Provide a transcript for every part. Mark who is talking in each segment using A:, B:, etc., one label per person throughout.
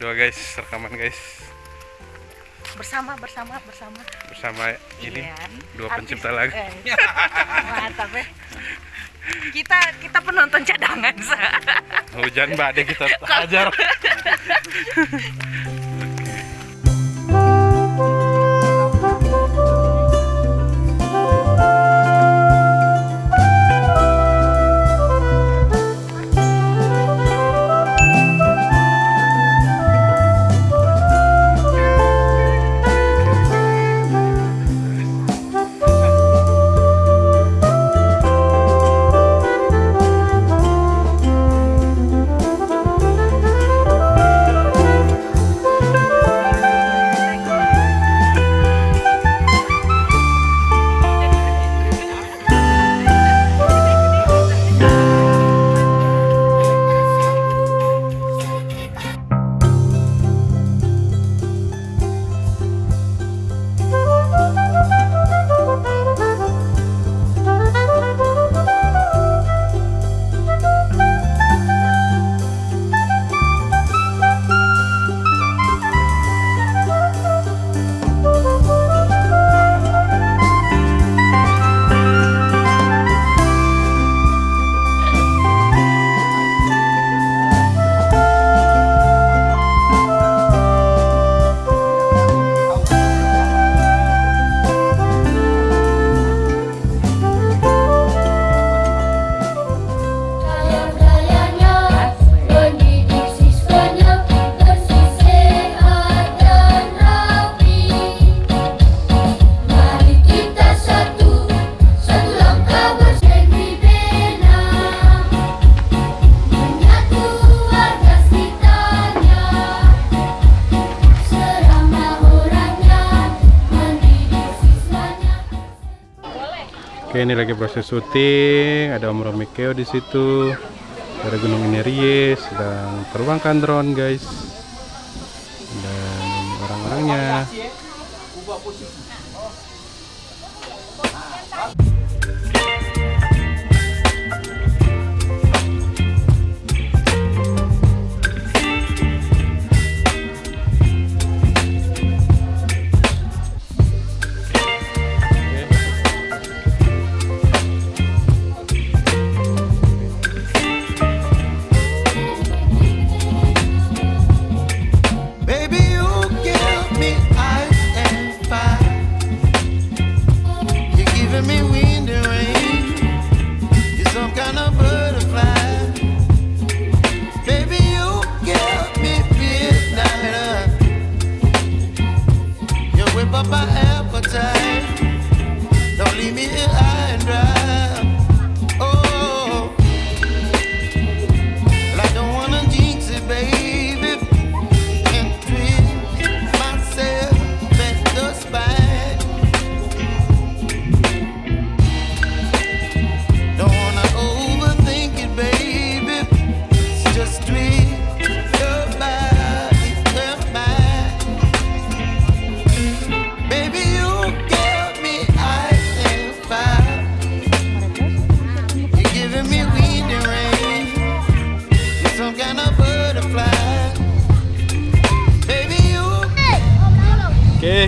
A: kedua guys, rekaman guys
B: bersama bersama bersama
A: bersama ini
B: Iya.
A: dua
B: Artis-
A: pencipta lagu.
B: eh, mantap ya kita kita penonton cadangan sa.
A: Hujan mbak deh kita ajar. Oke ini lagi proses syuting, ada Om Romi Keo di situ, ada Gunung Inerie sedang terbangkan drone guys, dan orang-orangnya.
C: You're some kind of butterfly. Baby, you me. You whip up my appetite. Don't leave me here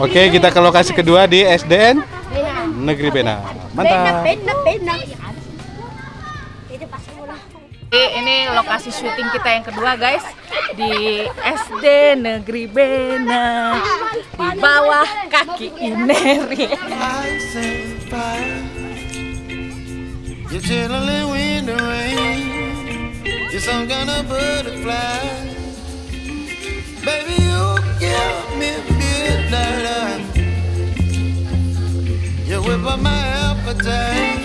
A: Oke kita ke lokasi kedua di SDN Negeri Bena. Mantap.
B: Ini lokasi syuting kita yang kedua guys di SD Negeri Bena di bawah kaki Ineri.
C: Baby, you give me midnight. You whip up my appetite.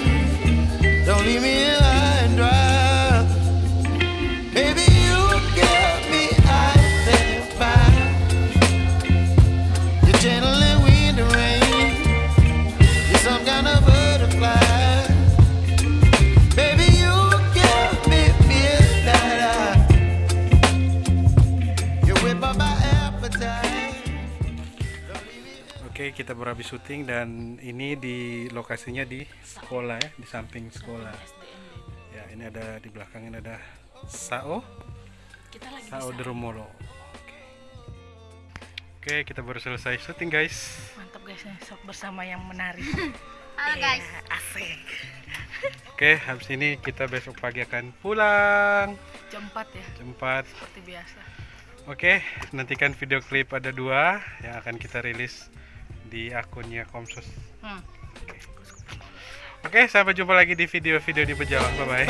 A: Baru habis syuting dan ini di lokasinya di sekolah ya, di samping sekolah. Ya, ini ada di belakang ini ada Sao,
B: Kita lagi
A: Sao Dermolo. Oke. Oke, kita baru selesai syuting guys.
B: mantap guys nih, sok bersama yang menari.
D: Halo guys.
B: Asik.
A: Oke, habis ini kita besok pagi akan pulang.
B: Jam 4 ya,
A: Jam 4.
B: seperti biasa.
A: Oke, nantikan video klip ada dua yang akan kita rilis di akunnya Komsus.
B: Hmm.
A: Oke, okay. okay, sampai jumpa lagi di video-video di
C: Pejalan. Bye-bye.